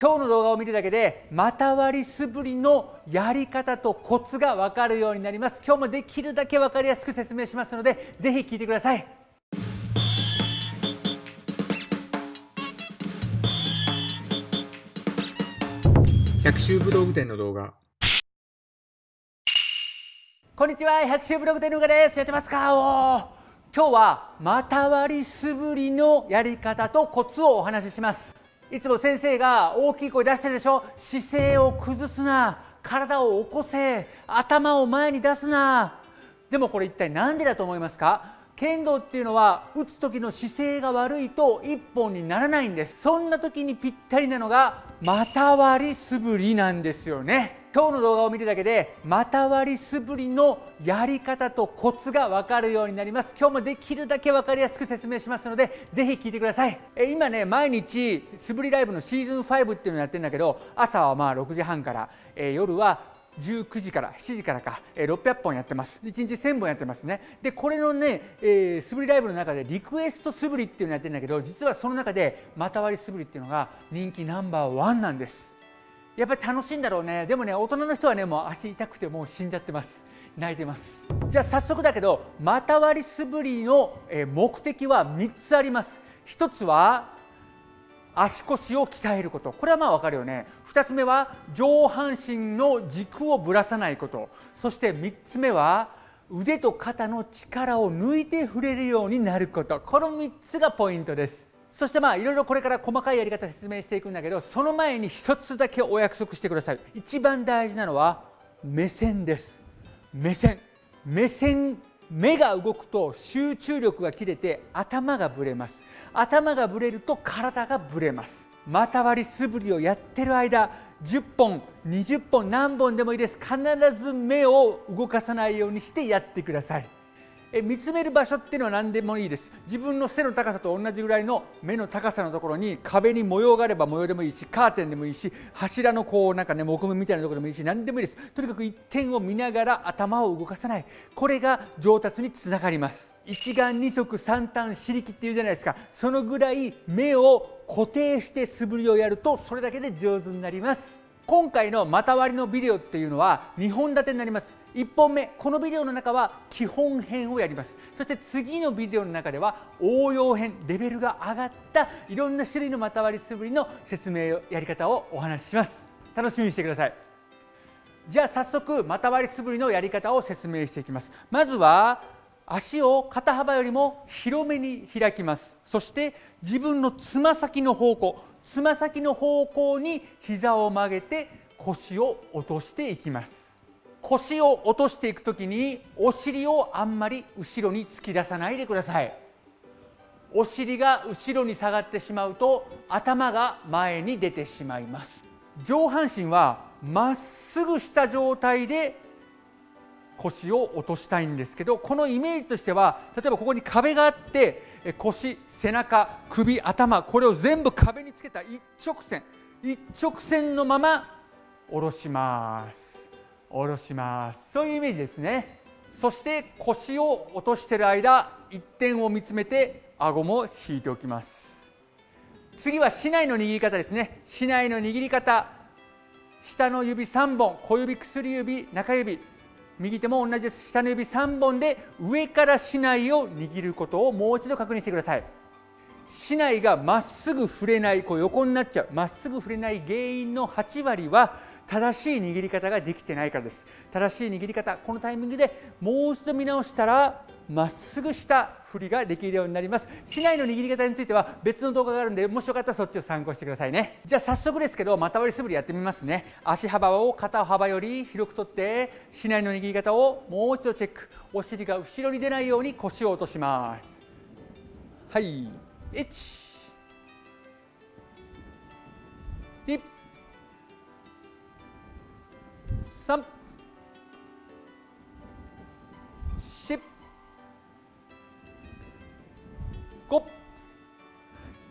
今日の動画を見るだけで股割り素振りのやり方とコツが分かるようになります。今日もできるだけ分かりやすく説明しますのでぜひ聞いてください。百秋武道具店の動画。こんにちは百秋ブログ店のうがです。やってますか？お今日は股割り素振りのやり方とコツをお話ししますいつも先生が大きい声出してるでしょ？姿勢を崩すな。体を起こせ。頭を前に出すな。でもこれ一体何でだと思いますか？剣道っていうのは打つ時の姿勢が悪いと一本にならないんです。そんな時にぴったりなのが股割り素振りなんですよね。今日の動画を見るだけで股割り素振りのやり方とコツが分かるようになります。今日もできるだけ分かりやすく説明しますのでぜひ聞いてください。え今ね毎日素振りライブのシーズン5っていうのをやってるんだけど朝はまあ6時半から、え夜は19時から7時からか、えー、600本やってます。1日1000本やってますね。でこれのね、えー、素振りライブの中でリクエスト素振りっていうのをやってるんだけど実はその中で股割り素振りっていうのが人気ナンバーワンなんです。やっぱり楽しいんだろうね。でもね大人の人はねもう足痛くてもう死んじゃってます。泣いてます。じゃあ早速だけど股割り素振りの目的は3つあります。1つは足腰を鍛えること。これはまあ分かるよね。2つ目は上半身の軸をぶらさないこと。そして3つ目は腕と肩の力を抜いて触れるようになること。この3つがポイントです。そしてまあいろいろこれから細かいやり方説明していくんだけどその前に一つだけお約束してください。一番大事なのは目線です。目線。目線。目が動くと集中力が切れて頭がぶれます。頭がぶれると体がぶれます。股割り素振りをやってる間10本20本何本でもいいです。必ず目を動かさないようにしてやってください。え見つめる場所っていうのは何でもいいです。自分の背の高さと同じぐらいの目の高さのところに壁に模様があれば模様でもいいしカーテンでもいいし柱のこうなんかね木目みたいなところでもいいし何でもいいです。とにかく一点を見ながら頭を動かさない。これが上達につながります。一眼二足三短四力っていうじゃないですか。そのぐらい目を固定して素振りをやるとそれだけで上手になります。今回の股割りのビデオっていうのは2本立てになります。1本目このビデオの中は基本編をやります。そして次のビデオの中では応用編レベルが上がったいろんな種類の股割り素振りの説明やり方をお話しします。楽しみにしてください。じゃあ早速股割り素振りのやり方を説明していきます。まずは足を肩幅よりも広めに開きます。そして自分のつま先の方向つま先の方向に膝を曲げて腰を落としていきます。腰を落としていくときにお尻をあんまり後ろに突き出さないでください。お尻が後ろに下がってしまうと頭が前に出てしまいます。上半身はまっすぐした状態で腰を落としたいんですけどこのイメージとしては例えばここに壁があって腰背中首頭これを全部壁につけた一直線一直線のまま下ろします。下ろします。そういうイメージですね。そして腰を落としている間一点を見つめて顎も引いておきます。次は竹刀の握り方ですね。竹刀の握り方。下の指3本小指薬指中指。右手も同じです。下の指3本で上から竹刀を握ることをもう一度確認してください。竹刀がまっすぐ触れないこう横になっちゃう。まっすぐ触れない原因の8割は正しい握り方ができてないからです。正しい握り方このタイミングでもう一度見直したらまっすぐした振りができるようになります。市内の握り方については別の動画があるんでもしよかったらそっちを参考してくださいね。じゃあ早速ですけど股割り素振りやってみますね。足幅を肩幅より広くとって市内の握り方をもう一度チェック。お尻が後ろに出ないように腰を落とします。はい。1 2 3 4 5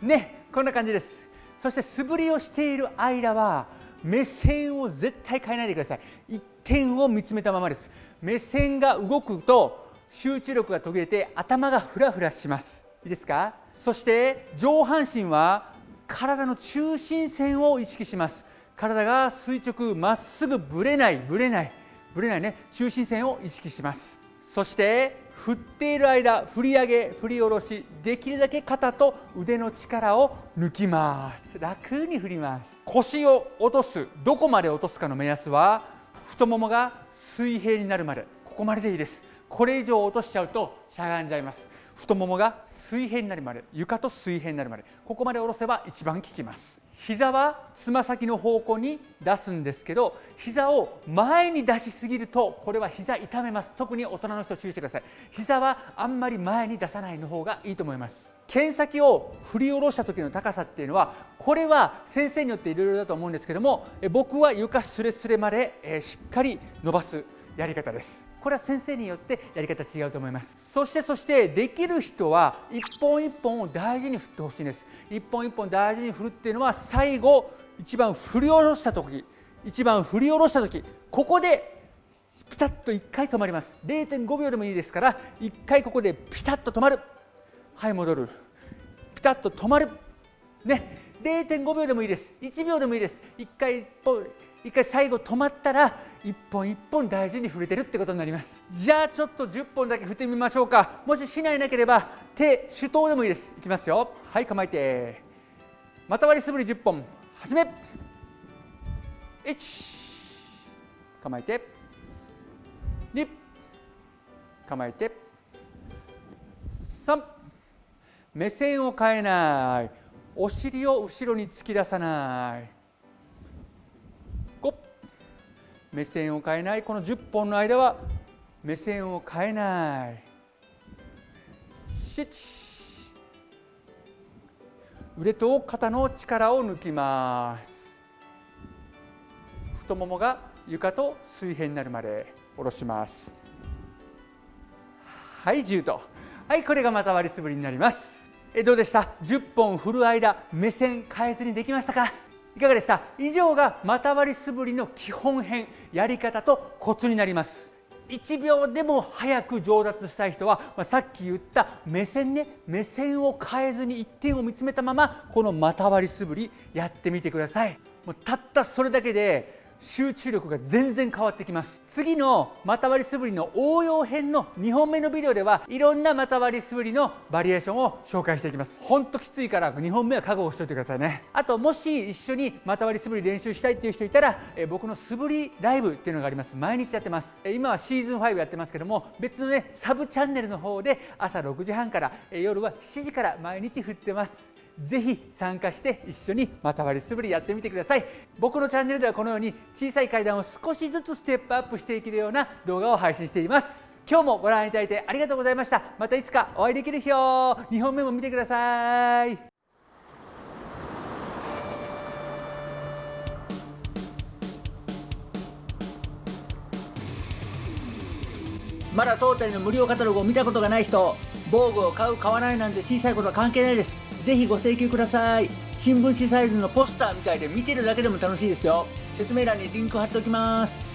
ねこんな感じです。そして素振りをしている間は目線を絶対変えないでください。一点を見つめたままです。目線が動くと集中力が途切れて頭がフラフラします。いいですか？そして上半身は体の中心線を意識します。体が垂直まっすぐぶれないぶれないぶれないね中心線を意識します。そして振っている間振り上げ振り下ろしできるだけ肩と腕の力を抜きます。楽に振ります。腰を落とすどこまで落とすかの目安は太ももが水平になるまで。ここまででいいです。これ以上落としちゃうとしゃがんじゃいます。太ももが水平になるまで。床と水平になるまで。ここまで下ろせば一番効きます。膝はつま先の方向に出すんですけど膝を前に出しすぎるとこれは膝痛めます。特に大人の人注意してください。膝はあんまり前に出さないの方がいいと思います。剣先を振り下ろした時の高さっていうのはこれは先生によっていろいろだと思うんですけども僕は床すれすれまでしっかり伸ばす。やり方です。これは先生によってやり方違うと思います。そしてそしてできる人は一本一本を大事に振ってほしいんです。一本一本大事に振るっていうのは最後一番振り下ろした時。一番振り下ろした時。ここでピタッと1回止まります。0.5秒でもいいですから1回ここでピタッと止まる。はい戻る。ピタッと止まる。ね。0.5秒でもいいです。1秒でもいいです。1回1回最後止まったら一本一本大事に振れてるってことになります。じゃあちょっと10本だけ振ってみましょうか。もししないなければ手手刀でもいいです。いきますよ。はい構えて。また割り素振り10本。始め。1構えて。2構えて。3目線を変えない。お尻を後ろに突き出さない。5目線を変えない。この10本の間は目線を変えない。7腕と肩の力を抜きます。太ももが床と水平になるまで下ろします。はい10と。はいこれがまた割り素振りになります。えどうでした？10本振る間目線変えずにできましたか？いかがでした？以上が股割り素振りの基本編やり方とコツになります。1秒でも早く上達したい人は、まあ、さっき言った目線ね目線を変えずに一点を見つめたままこの股割り素振りやってみてください。もうたったそれだけで集中力が全然変わってきます。次の股割り素振りの応用編の2本目のビデオではいろんな股割り素振りのバリエーションを紹介していきます。ほんときついから2本目は覚悟しておいてくださいね。あともし一緒に股割り素振り練習したいっていう人いたらえ僕の素振りライブっていうのがあります。毎日やってます。え今はシーズン5やってますけども別のねサブチャンネルの方で朝6時半からえ夜は7時から毎日振ってます。ぜひ参加して一緒にまた割り素振りやってみてください。僕のチャンネルではこのように小さい階段を少しずつステップアップしていけるような動画を配信しています。今日もご覧いただいてありがとうございました。またいつかお会いできる日を。2本目も見てください。まだ当店の無料カタログを見たことがない人防具を買う買わないなんて小さいことは関係ないです。ぜひご請求ください。新聞紙サイズのポスターみたいで見てるだけでも楽しいですよ。説明欄にリンク貼っておきます。